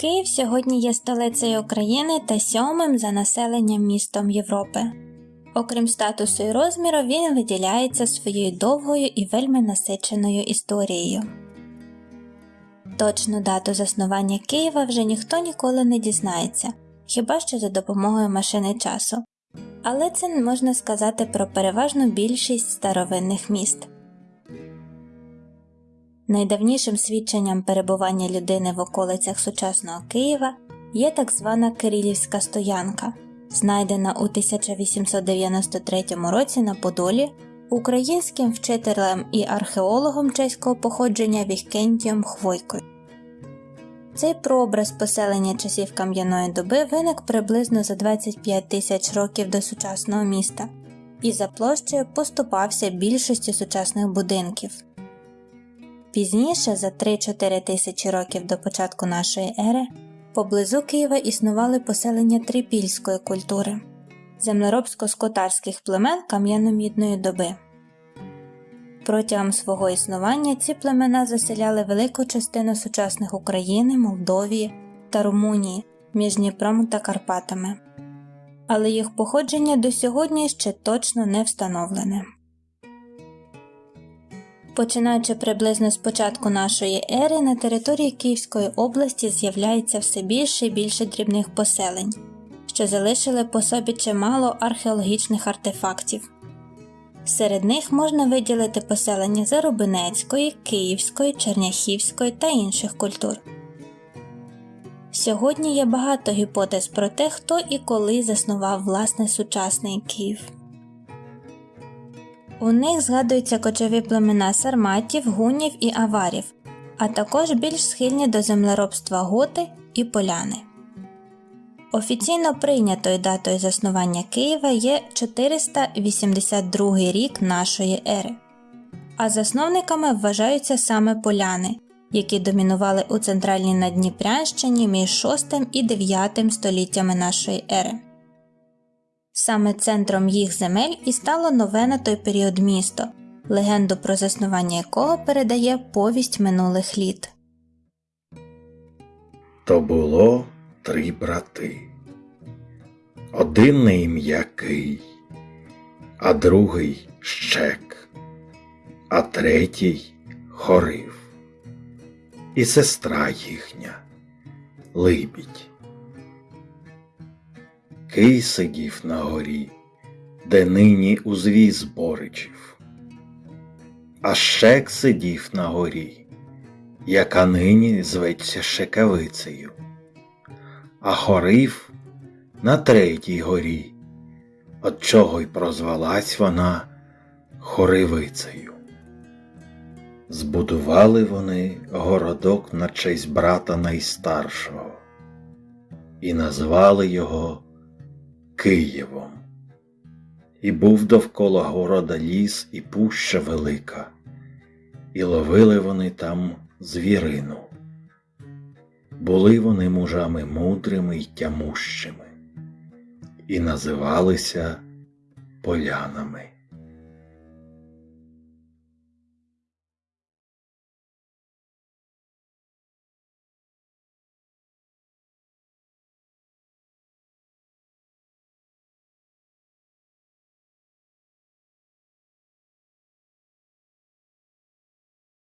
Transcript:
Київ сьогодні є столицею України та сьомим за населенням містом Європи. Окрім статусу і розміру, він виділяється своєю довгою і вельми насиченою історією. Точну дату заснування Києва вже ніхто ніколи не дізнається, хіба що за допомогою машини часу. Але це можна сказати про переважну більшість старовинних міст. Найдавнішим свідченням перебування людини в околицях сучасного Києва є так звана Кирилівська стоянка, знайдена у 1893 році на Подолі українським вчителем і археологом чеського походження Вікентієм Хвойкою. Цей прообраз поселення часів кам'яної доби виник приблизно за 25 тисяч років до сучасного міста і за площею поступався більшості сучасних будинків. Пізніше, за 3-4 тисячі років до початку нашої ери, поблизу Києва існували поселення трипільської культури землеробсько-скотарських племен кам'яно-мідної доби. Протягом свого існування ці племена заселяли велику частину сучасних України, Молдовії та Румунії між Дніпром та Карпатами, але їх походження до сьогодні ще точно не встановлене. Починаючи приблизно з початку нашої ери, на території Київської області з'являється все більше і більше дрібних поселень, що залишили по собі чимало археологічних артефактів. Серед них можна виділити поселення Зарубинецької, Київської, Черняхівської та інших культур. Сьогодні є багато гіпотез про те, хто і коли заснував власне сучасний Київ. У них згадуються кочові племена сарматів, гунів і аварів, а також більш схильні до землеробства готи і поляни. Офіційно прийнятою датою заснування Києва є 482 рік нашої ери, а засновниками вважаються саме поляни, які домінували у центральній Надніпрянщині між 6 і 9 століттями нашої ери. Саме центром їх земель і стало нове на той період місто, легенду про заснування якого передає повість минулих літ. То було три брати. Один на ім'я Кий, а другий щек, а третій хорив. І сестра їхня Либідь. Кий сидів на горі, де нині узвіз Боричів, а щек сидів на горі, яка нині зветься Шекавицею, а хорив на третій горі, от чого й прозвалась вона Хоривицею. Збудували вони городок на честь брата найстаршого і назвали його Києвом. І був довкола города ліс і пуща велика, і ловили вони там звірину. Були вони мужами мудрими й тямущими, і називалися полянами.